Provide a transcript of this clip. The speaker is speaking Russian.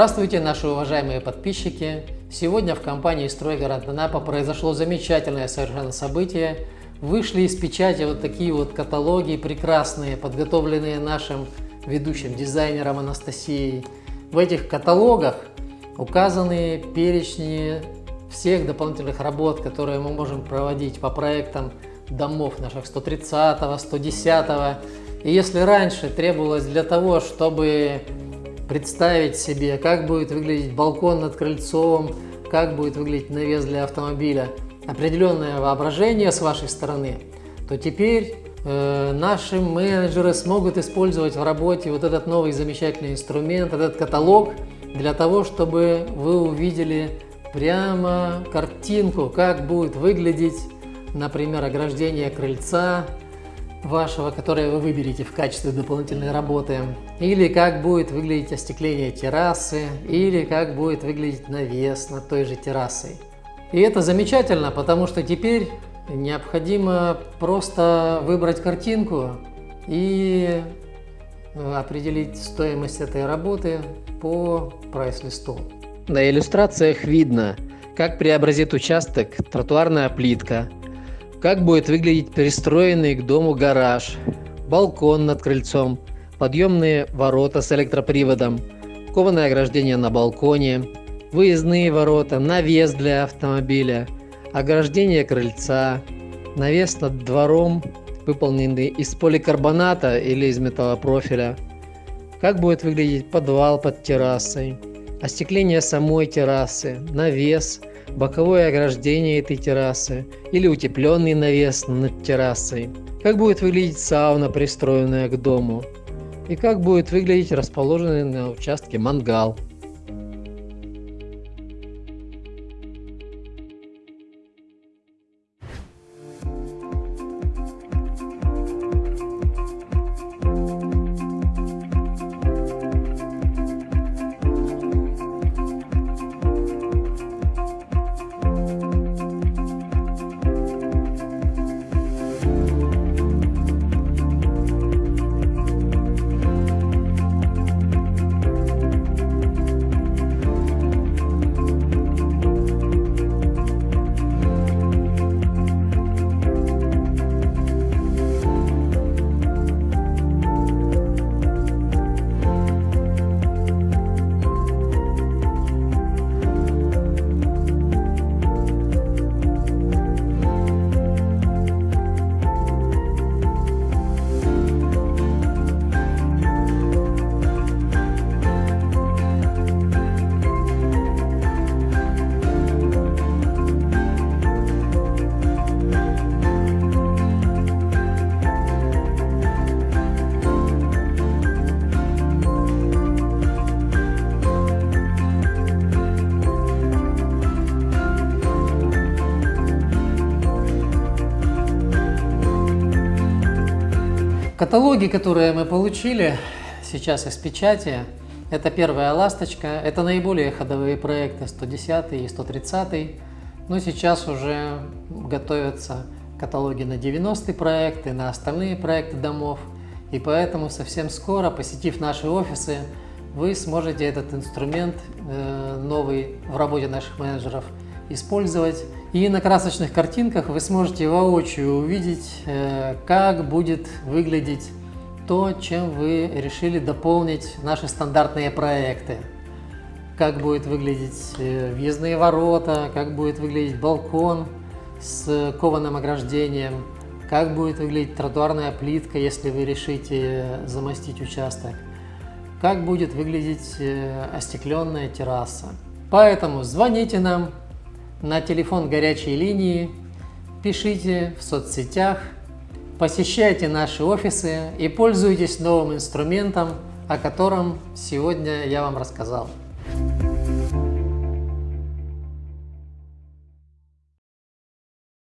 Здравствуйте, наши уважаемые подписчики! Сегодня в компании «Стройгород Анапа» произошло замечательное совершенно событие. Вышли из печати вот такие вот каталоги прекрасные, подготовленные нашим ведущим дизайнером Анастасией. В этих каталогах указаны перечни всех дополнительных работ, которые мы можем проводить по проектам домов наших 130, 110. И если раньше требовалось для того, чтобы представить себе, как будет выглядеть балкон над крыльцом, как будет выглядеть навес для автомобиля, определенное воображение с вашей стороны, то теперь э, наши менеджеры смогут использовать в работе вот этот новый замечательный инструмент, этот каталог, для того, чтобы вы увидели прямо картинку, как будет выглядеть, например, ограждение крыльца, вашего, которое вы выберете в качестве дополнительной работы, или как будет выглядеть остекление террасы, или как будет выглядеть навес над той же террасой. И это замечательно, потому что теперь необходимо просто выбрать картинку и определить стоимость этой работы по прайс-листу. На иллюстрациях видно, как преобразит участок тротуарная плитка, как будет выглядеть перестроенный к дому гараж, балкон над крыльцом, подъемные ворота с электроприводом, кованое ограждение на балконе, выездные ворота, навес для автомобиля, ограждение крыльца, навес над двором, выполненный из поликарбоната или из металлопрофиля, как будет выглядеть подвал под террасой, остекление самой террасы, навес – боковое ограждение этой террасы или утепленный навес над террасой, как будет выглядеть сауна, пристроенная к дому, и как будет выглядеть расположенный на участке мангал. Каталоги, которые мы получили сейчас из печати, это первая ласточка, это наиболее ходовые проекты 110 и 130, но сейчас уже готовятся каталоги на 90 проекты, на остальные проекты домов, и поэтому совсем скоро, посетив наши офисы, вы сможете этот инструмент э, новый в работе наших менеджеров использовать. И на красочных картинках вы сможете воочию увидеть, э, как будет выглядеть то, чем вы решили дополнить наши стандартные проекты. Как будет выглядеть э, въездные ворота, как будет выглядеть балкон с кованым ограждением, как будет выглядеть тротуарная плитка, если вы решите замостить участок, как будет выглядеть э, остекленная терраса. Поэтому звоните нам, на телефон горячей линии, пишите в соцсетях, посещайте наши офисы и пользуйтесь новым инструментом, о котором сегодня я вам рассказал.